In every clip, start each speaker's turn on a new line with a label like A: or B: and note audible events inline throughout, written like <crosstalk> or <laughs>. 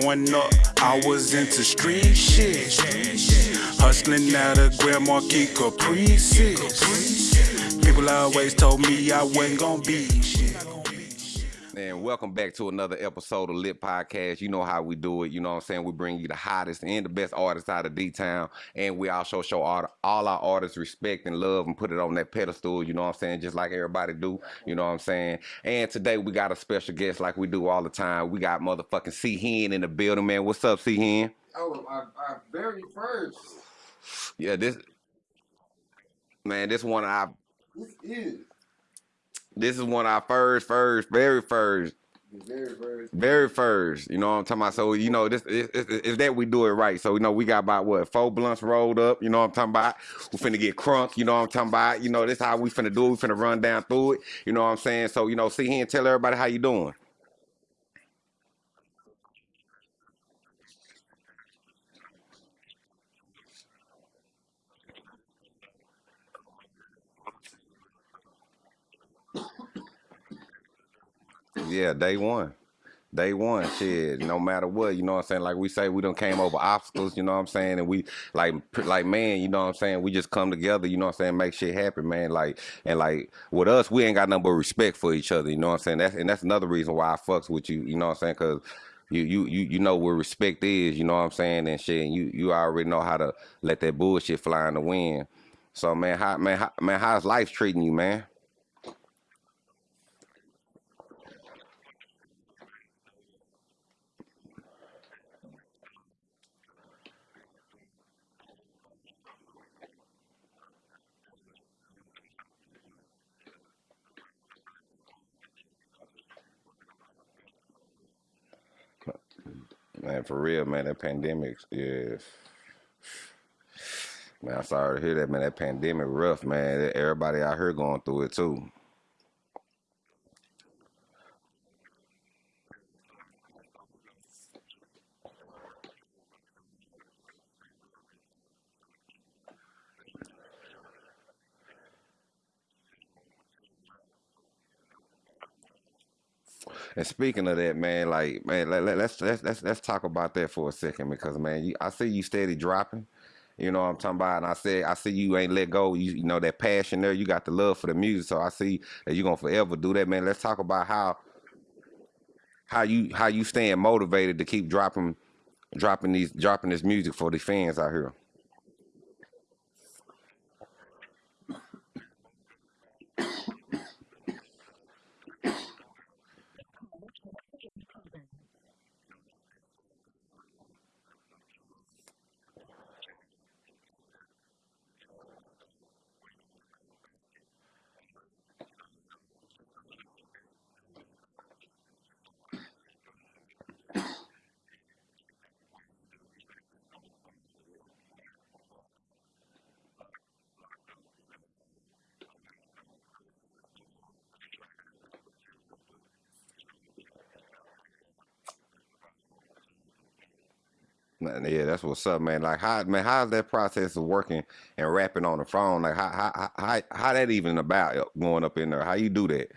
A: Growing up, I was into street shit. Hustling out of Grand Marquis Caprices. People always told me I wasn't gonna be shit.
B: And welcome back to another episode of Lit Podcast. You know how we do it. You know what I'm saying? We bring you the hottest and the best artists out of D-Town. And we also show all, all our artists respect and love and put it on that pedestal, you know what I'm saying? Just like everybody do. You know what I'm saying? And today we got a special guest like we do all the time. We got motherfucking C Hen in the building, man. What's up, C Hen?
C: Oh, our, our very first.
B: Yeah, this man, this one I.
C: This is
B: this is one of our first, first, very first
C: very first.
B: Very first, you know what I'm talking about. So you know this is is that we do it right. So you know we got about what four blunts rolled up. You know what I'm talking about. We finna get crunk. You know what I'm talking about. You know this how we finna do it. We finna run down through it. You know what I'm saying. So you know see here and tell everybody how you doing. Yeah, day one. Day one, shit. No matter what, you know what I'm saying. Like we say, we done came over obstacles. You know what I'm saying, and we like, like man, you know what I'm saying. We just come together. You know what I'm saying. Make shit happen, man. Like and like with us, we ain't got nothing but respect for each other. You know what I'm saying. That's and that's another reason why I fucks with you. You know what I'm saying, because. You, you you you know where respect is, you know what I'm saying, and shit. And you you already know how to let that bullshit fly in the wind. So man, how man how, man, how's life treating you, man? Man, for real, man, that pandemic yeah. man, I'm sorry to hear that, man. That pandemic rough, man. Everybody out here going through it too. And speaking of that, man, like man, let, let, let's let's let's let's talk about that for a second because man, you, I see you steady dropping. You know what I'm talking about, and I said I see you ain't let go. You, you know that passion there. You got the love for the music, so I see that you gonna forever do that, man. Let's talk about how how you how you staying motivated to keep dropping dropping these dropping this music for the fans out here. Yeah, that's what's up, man. Like how man, how's that process of working and rapping on the phone? Like how how how how that even about going up in there? How you do that?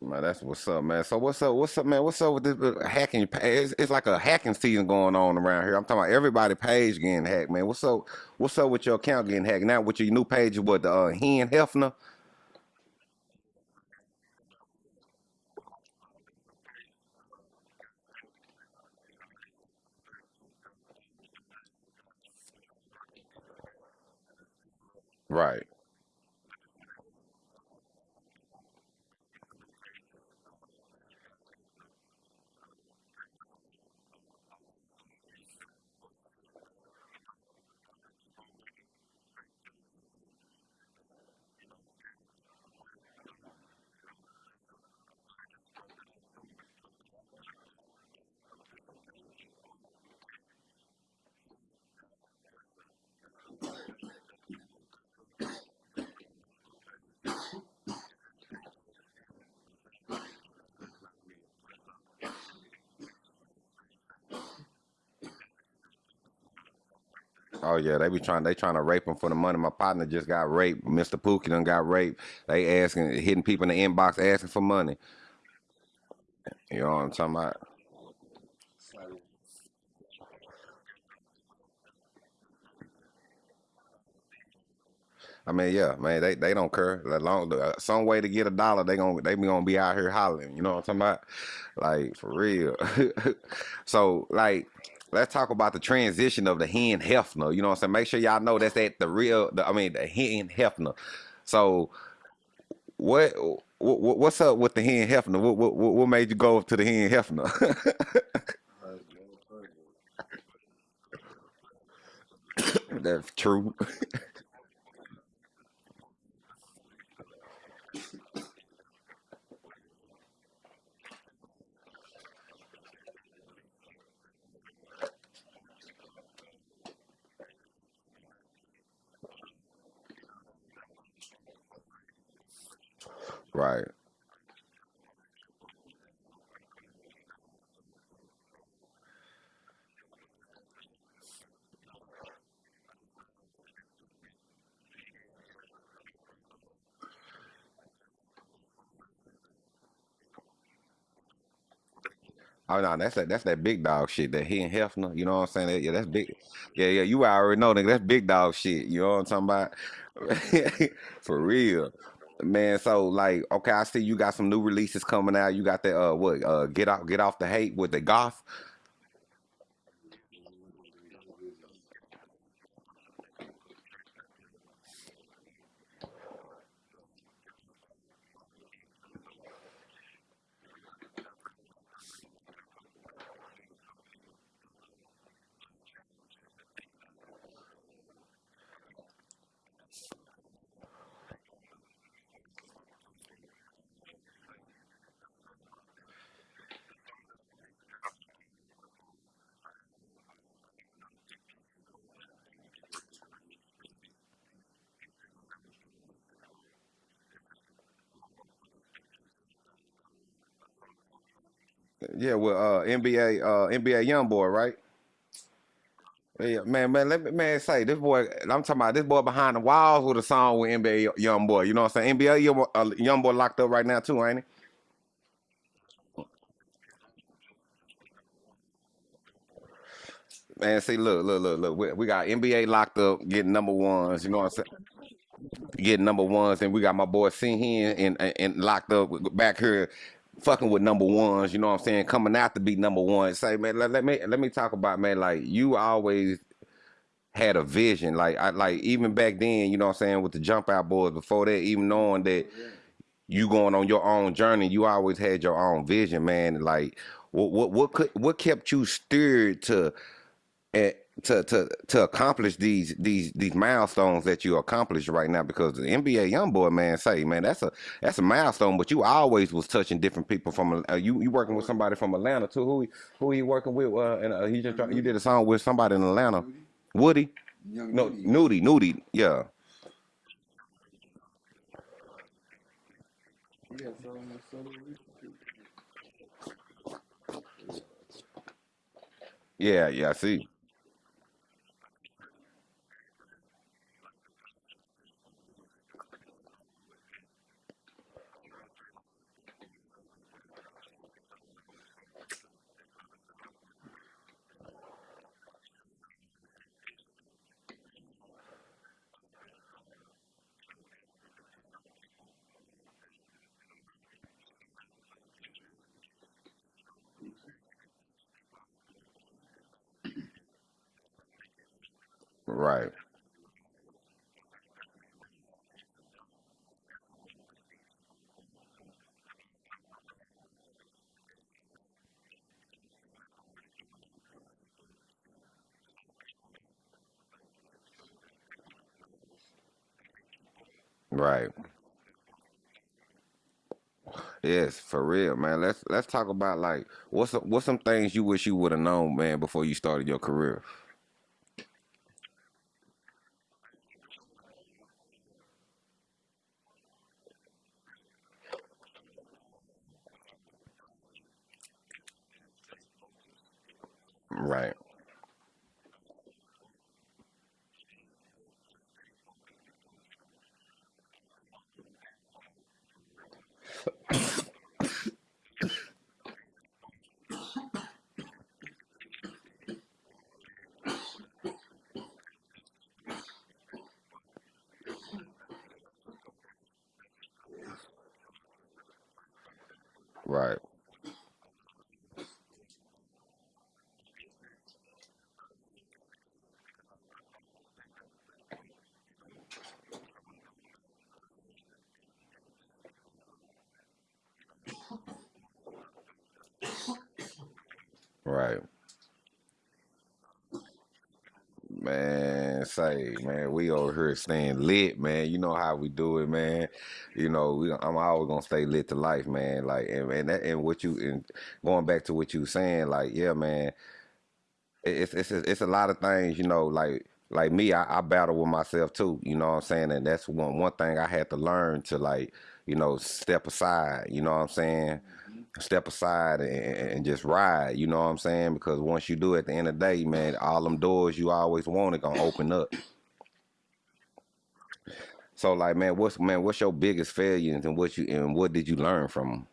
B: Man, that's what's up, man. So what's up? What's up, man? What's up with this uh, hacking? It's, it's like a hacking season going on around here. I'm talking about everybody page getting hacked, man. What's up? What's up with your account getting hacked now? With your new page, what the uh, Hen Hefner? Right. Oh yeah, they be trying. They trying to rape him for the money. My partner just got raped. Mr. Pookie done got raped. They asking, hitting people in the inbox asking for money. You know what I'm talking about? I mean, yeah, man, they, they don't care. Long uh, some way to get a dollar, they gonna they be gonna be out here hollering. You know what I'm talking about? Like for real. <laughs> so like, let's talk about the transition of the hen Hefner. You know what I'm saying? Make sure y'all know that's at the real. The, I mean, the hen Hefner. So what, what what's up with the hen Hefner? What what what made you go to the hen Hefner? <laughs> that's true. <laughs> Right. Oh no, that's that that's that big dog shit. That Hen Hefner, you know what I'm saying? That- yeah, that's big. Yeah, yeah, you already know, nigga. That's big dog shit. You know what I'm talking about? <laughs> For real, man. So like, okay, I see you got some new releases coming out. You got that uh what uh get off get off the hate with the goth. Yeah, with uh NBA uh NBA young boy, right? Yeah, man, man, let me man say this boy. I'm talking about this boy behind the walls with a song with NBA young boy. You know what I'm saying? NBA young, boy- uh, young boy locked up right now too, ain't he? Man, see, look, look, look, look. We, we got NBA locked up, getting number ones. You know what I'm saying? Getting number ones, and we got my boy Sin and, and and locked up back here, fucking with number ones. You know what I'm saying? Coming out to be number one. Say, man, let, let me let me talk about man. Like you always had a vision. Like I like even back then, you know what I'm saying, with the jump out boys before that, even knowing that you going on your own journey, you always had your own vision, man. Like what what what could what kept you steered to eh, to to to accomplish these these these milestones that you accomplished right now? Because the NBA young boy, man, say, man, that's a that's a milestone. But you always was touching different people from uh, you you working with somebody from Atlanta too. Who who you working with? Uh, and uh, he just you did a song with somebody in Atlanta. Woody.
C: young
B: No,
C: Nudie.
B: Nudie, yeah,
C: He got something with Southern Reach, too.
B: yeah, yeah. I see, right, right. Yes, for real, man. Let's let's talk about like what's what's some things you wish you would have known, man, before you started your career. Right, Right. Right. Man, man, we over here staying lit, man. You know how we do it, man. You know, we, I'm always gonna stay lit to life, man. Like, and and, that, and what you and going back to what you saying, like, yeah, man. it's it's it's a lot of things, you know, like like me, I, I battle with myself too, you know what I'm saying? And that's one one thing I had to learn to like, you know, step aside, you know what I'm saying? Step aside and, and just ride, you know what I'm saying? Because once you do at the end of the day, man, all them doors you always wanted gonna open up. So like, man, what's man, what's your biggest failures and what you and what did you learn from them?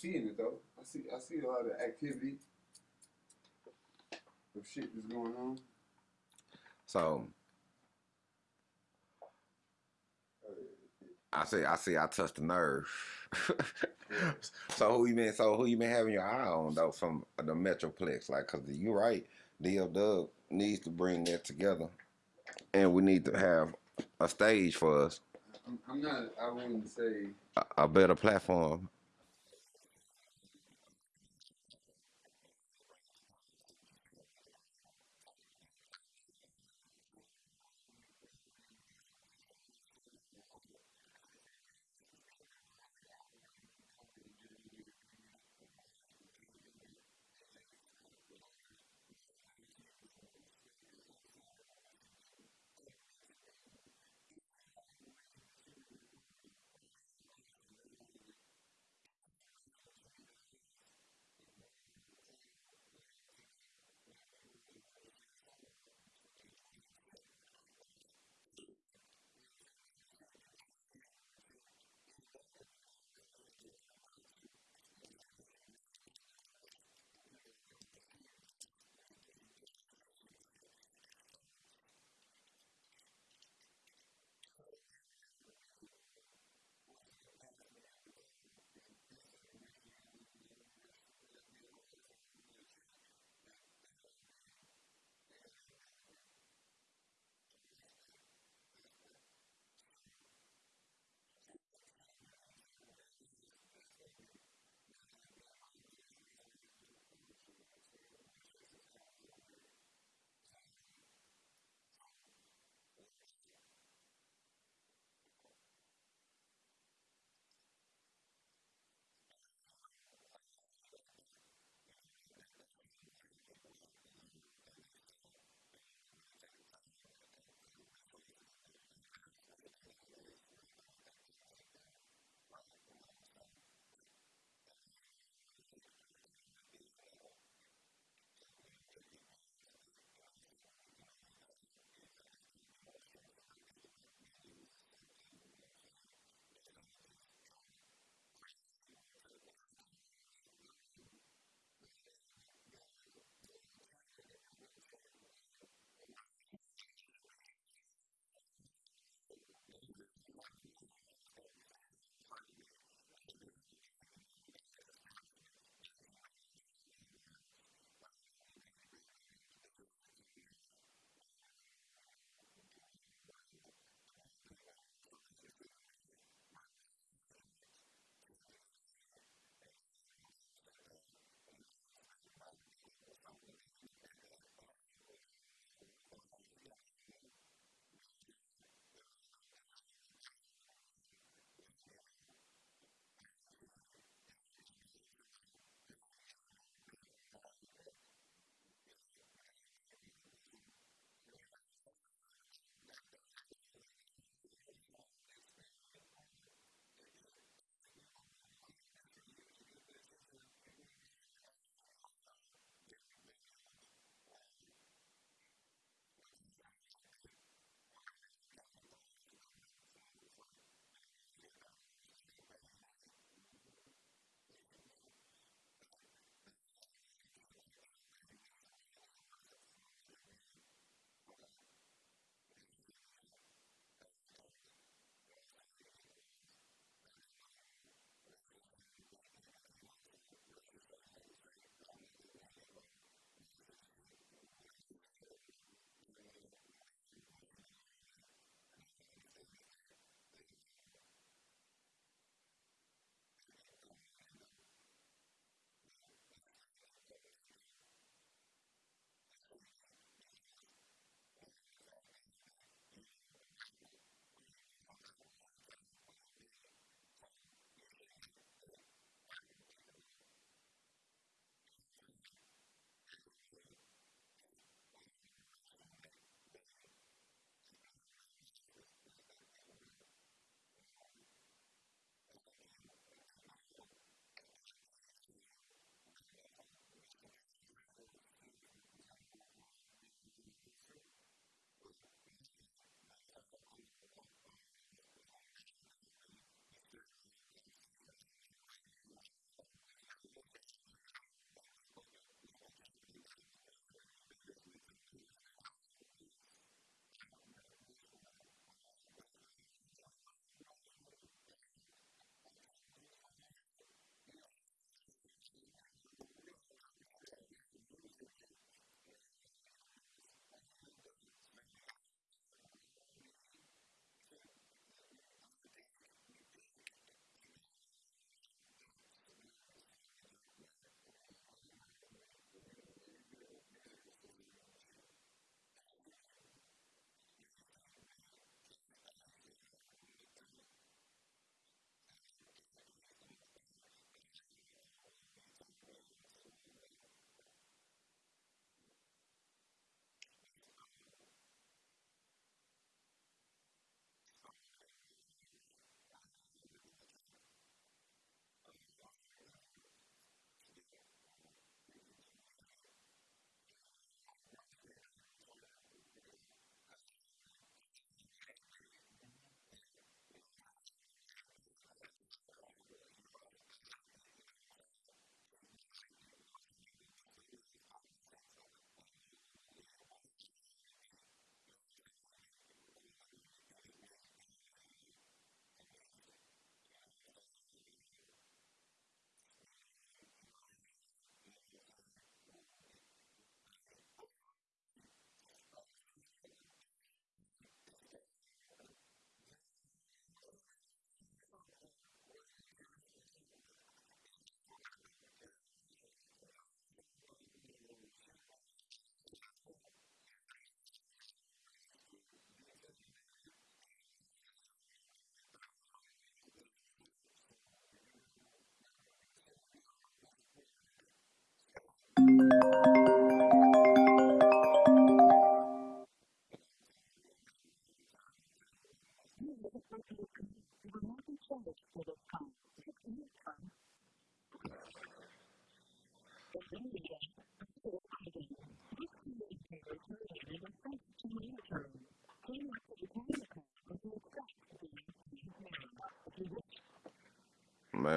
D: Seeing it though. I see I see a lot of activity of shit that's going on.
B: So I see, I see, I touched the nerve. <laughs> so who you been? So who you been having your eye on though from the Metroplex? Like, cause you're right, DL Dub needs to bring that together, and we need to have a stage for us,
D: I'm, I'm not. I wouldn't say.
B: a, a better platform.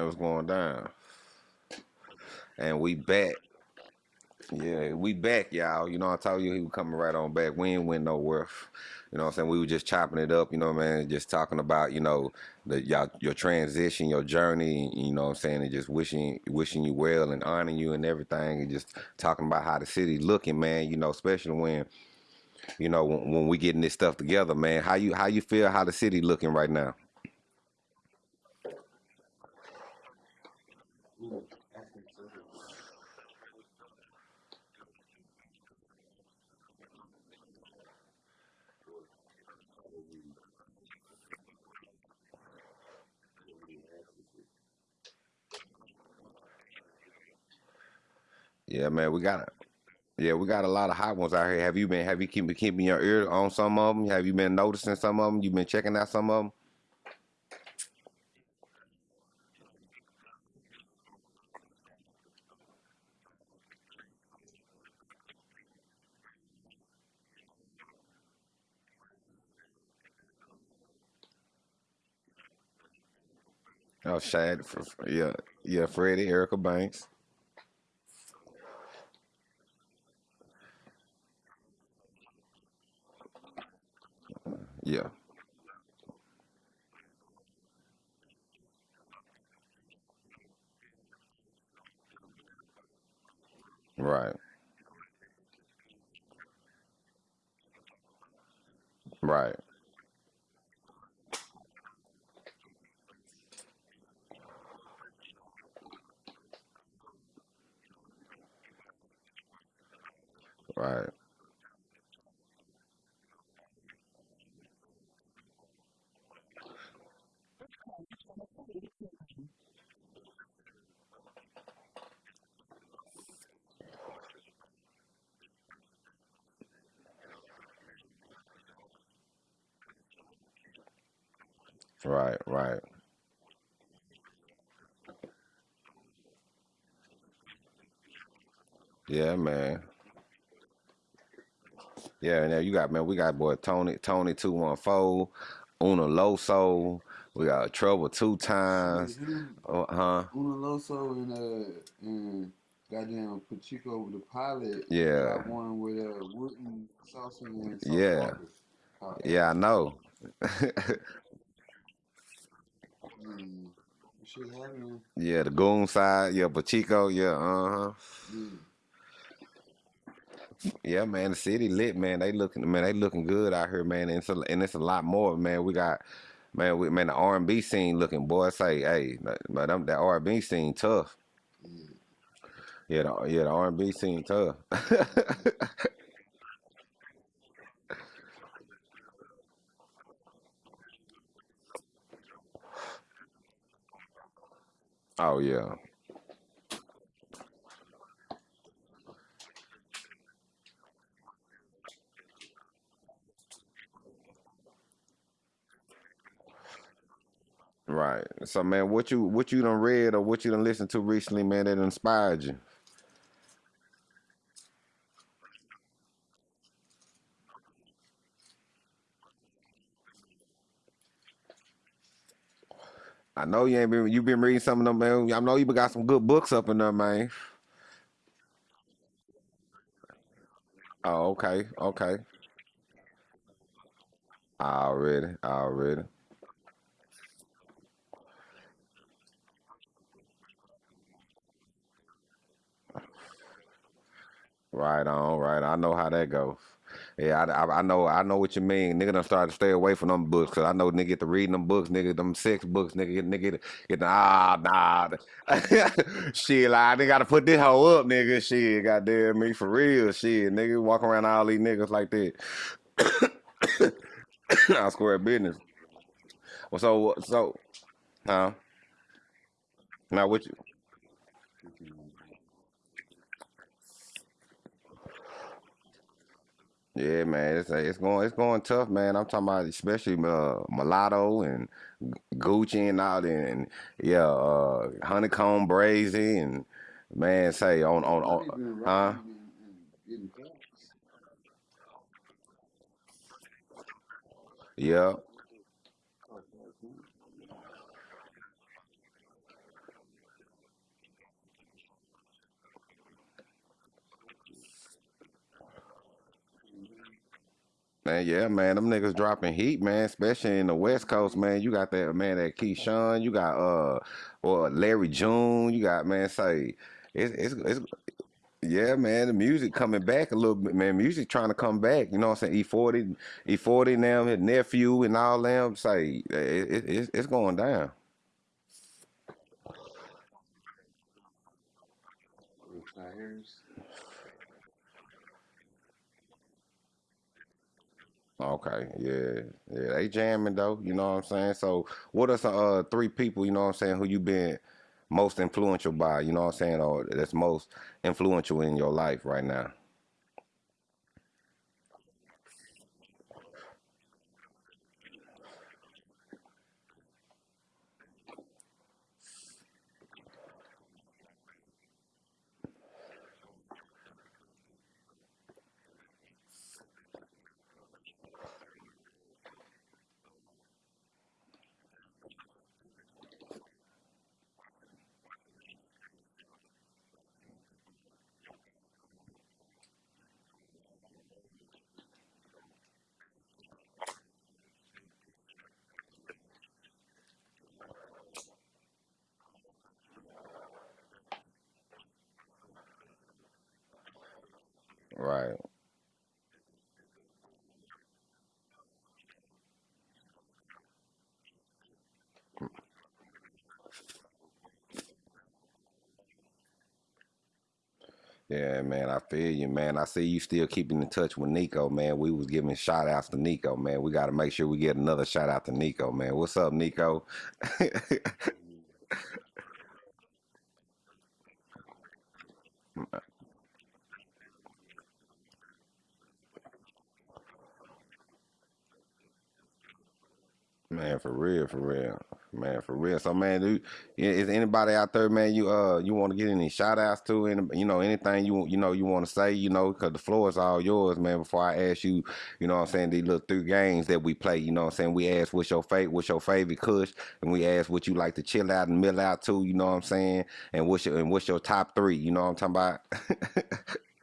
B: What's going down? And we back. Yeah, we back, y'all. You know, I told you he was coming right on back. We ain't went nowhere. You know what I'm saying? We were just chopping it up, you know, man, just talking about, you know, the y'all your transition, your journey, you know what I'm saying, and just wishing wishing you well and honoring you and everything and just talking about how the city looking, man, you know, especially when, you know, when, when we getting this stuff together, man. How you how you feel how the city looking right now?
C: Mm, I think so. What are we, what are we asking for?
B: Yeah, man, we got Yeah, we got a lot of hot ones out here. Have you been have you keep keeping your ear on some of them? Have you been noticing some of them? You been checking out some of them? Oh, Shad, f- f- yeah, yeah, Freddie, Erica Banks, yeah, right, right, right, right, right. Yeah, man. Yeah, and now you got man, we got boy Tony, Tony two one four, Una Loso, we got Trouble two times,
D: him,
B: uh, huh?
D: Una Loso and uh and goddamn Pachico with the pilot
B: Yeah,
D: got one with uh Wooten Saucer and
B: yeah,
D: Walker.
B: Yeah, I know. <laughs>
D: Mm.
B: Yeah, the Goon side, yeah, Pachico, yeah, uh huh.
D: Yeah.
B: Yeah, man, the city lit, man. They looking, man, they looking good out here, man. And it's a, and it's a lot more, man. We got, man, we man, the R and B scene looking, boy. Say, hey, but them that R and B scene tough.
D: Yeah.
B: Yeah, the, yeah, the R and B scene tough. <laughs> oh yeah, right. So, man, what you what you done read or what you done listened to recently, man, that inspired you? I know you ain't been you been reading some of them, man. I know you got some good books up in there, man. Oh, okay, okay. Already, already. Right on, right. I know how that goes. Yeah, I, I, I know, I know what you mean. Nigga done started to stay away from them books, cause I know nigga get to reading them books, nigga, them sex books, nigga, get, nigga get, get ah, nah. <laughs> shit, like, I didn't gotta put this hoe up, nigga. Shit, goddamn me, for real, shit, nigga, walk around all these niggas like that. <coughs> I square business. Well, so, so, huh? Now, what you, yeah, man, it's it's going, it's going tough, man. I'm talking about especially uh, Mulatto and Gucci and all that, and yeah, uh, Honeykomb Brazy and man, say on on on, huh?
D: rolling and, and getting cuts.
B: Yeah, Man, yeah, man, them niggas dropping heat, man, especially in the West Coast, man. You got that man, that Keyshawn, you got uh, or Larry June, you got man, say it's it's it's yeah, man, the music coming back a little bit, man. Music trying to come back, you know what I'm saying? E40, E40 now, his nephew and all them, say it, it, it's it's going down. Okay, yeah, yeah, they jamming though, you know what I'm saying? So, what are some uh three people, you know what I'm saying, who you been most influential by, you know what I'm saying, or that's most influential in your life right now? Right. Yeah, man, I feel you, man. I see you still keeping in touch with Nico, man. We was giving shout outs to Nico, man. We got to make sure we get another shout out to Nico, man. What's up, Nico? <laughs> Man, for real, for real, man, for real. So, man, dude, is anybody out there, man? You uh, you want to get any shout outs to, and you know, anything you you know you want to say, you know, because the floor is all yours, man. Before I ask you, you know, what I'm saying these little three games that we play, you know, what I'm saying we ask what's your favorite, what's your favorite kush, and we ask what you like to chill out and mill out to, you know, what I'm saying, and what's your and what's your top three, you know, what I'm talking about. <laughs>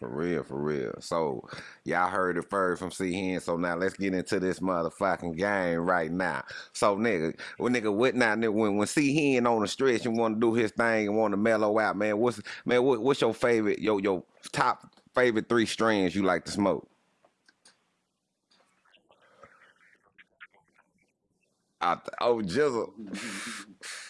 B: For real, for real. So y'all heard it first from C Hen. So now let's get into this motherfucking game right now. So nigga, well nigga, what now? Nigga, when when C Hen on the stretch and want to do his thing and want to mellow out, man, what's man, what, what's your favorite, your your top favorite three strands you like to smoke? The, oh Jizzle. <laughs>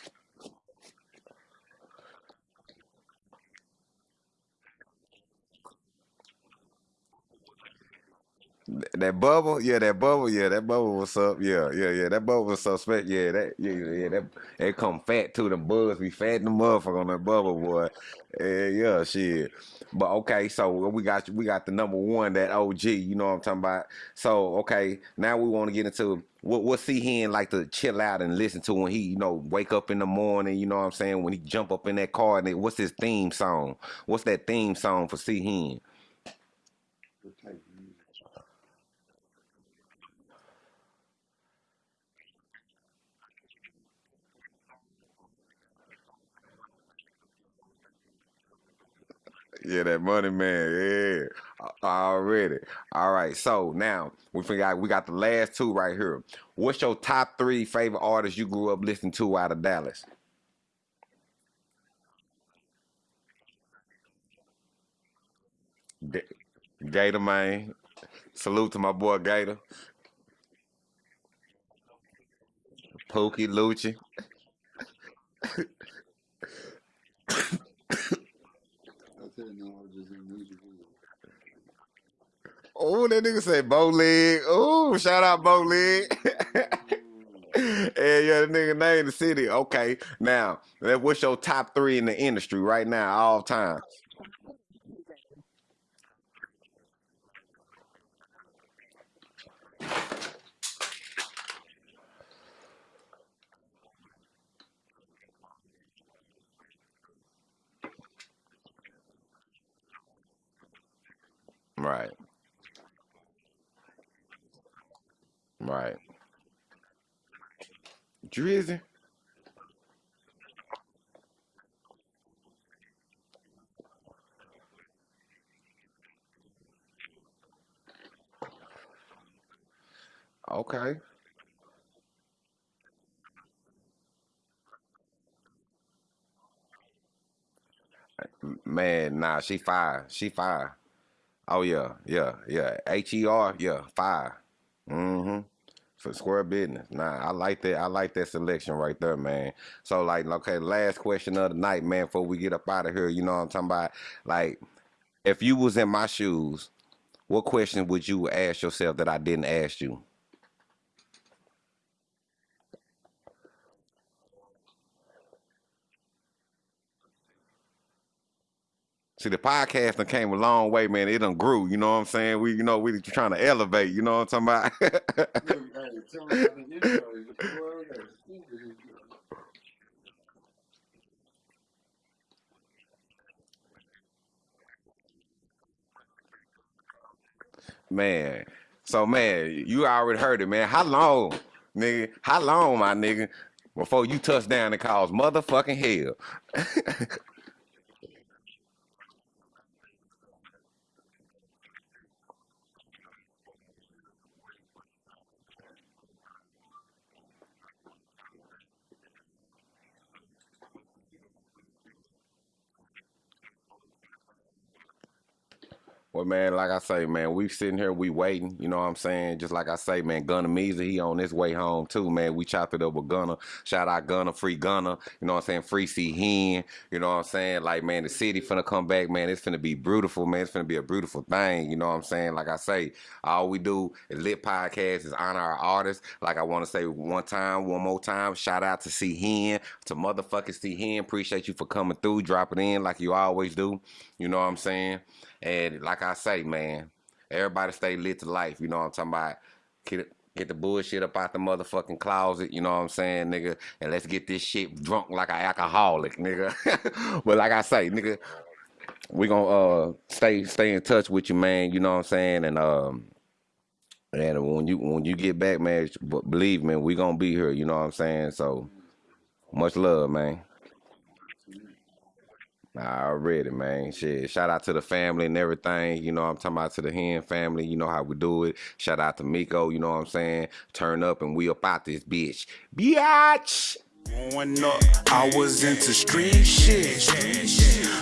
B: That bubble, yeah, that bubble, yeah, that bubble was up, yeah, yeah, yeah, that bubble was suspect, yeah, that, yeah, yeah, that, they come fat too, the bugs be fat the motherfucker on that bubble, boy, yeah, yeah, shit. But okay, so we got we got the number one, that OG, you know what I'm talking about. So okay, now we want to get into what what C Hen like to chill out and listen to when he, you know, wake up in the morning, you know what I'm saying, when he jump up in that car and it, what's his theme song? What's that theme song for C Hen?
D: What
B: Yeah, that money man. Yeah, already. All right. So now we forgot we got the last two right here. What's your top three favorite artists you grew up listening to out of Dallas? Ga- Gator man. Salute to my boy Gator. Pookie Lucci. <laughs> Oh, that nigga said bow leg. Oh, shout out bow leg. Hey <laughs> yeah, the nigga name the city. Okay, now what's your top three in the industry right now, all time? Right, right. Drizzy. Okay, man. Nah, she fire. She fire. Oh yeah, yeah, yeah. H E R, yeah, fire. Mm-hmm. For square business. Nah, I like that. I like that selection right there, man. So like, okay, last question of the night, man, before we get up out of here, you know what I'm talking about? Like, if you was in my shoes, what question would you ask yourself that I didn't ask you? See, the podcast done came a long way, man. It done grew, you know what I'm saying? We, you know, we trying to elevate, you know what I'm talking about?
D: Look, hey, tell me about the intro. Boy, that's stupid.
B: Man, so man, you already heard it, man. How long, nigga? How long, my nigga, before you touch down and cause motherfucking hell? <laughs> Well, man, like I say, man, we sitting here, we waiting. You know what I'm saying? Just like I say, man, Gunner Meezy, he on his way home too, man. We chopped it up with Gunner. Shout out Gunner, free Gunner. You know what I'm saying? Free C Hen. You know what I'm saying? Like, man, the city finna come back, man. It's finna be beautiful, man. It's finna be a beautiful thing. You know what I'm saying? Like I say, all we do is lit podcast is honor our artists. Like I want to say one time, one more time, shout out to C Hen, to motherfucking C Hen. Appreciate you for coming through, dropping in like you always do. You know what I'm saying? And like I say, man, everybody stay lit to life. You know what I'm talking about? Get, get the bullshit up out the motherfucking closet. You know what I'm saying, nigga? And let's get this shit drunk like an alcoholic, nigga. <laughs> but like I say, nigga, we gonna uh stay stay in touch with you, man. You know what I'm saying? And um. And when you when you get back, man, believe me, we gonna be here. You know what I'm saying? So much love, man. Already, man. Shit. Shout out to the family and everything. You know I'm talking about to the Hen family. You know how we do it. Shout out to Miko, you know what I'm saying? Turn up and we up out this bitch. Biatch!
A: Growing up, I was into street shit.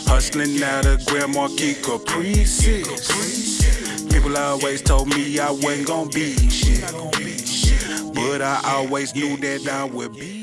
A: Hustling out of Grand Marquis Caprices. People always told me I wasn't gonna be shit. But I always knew that I would be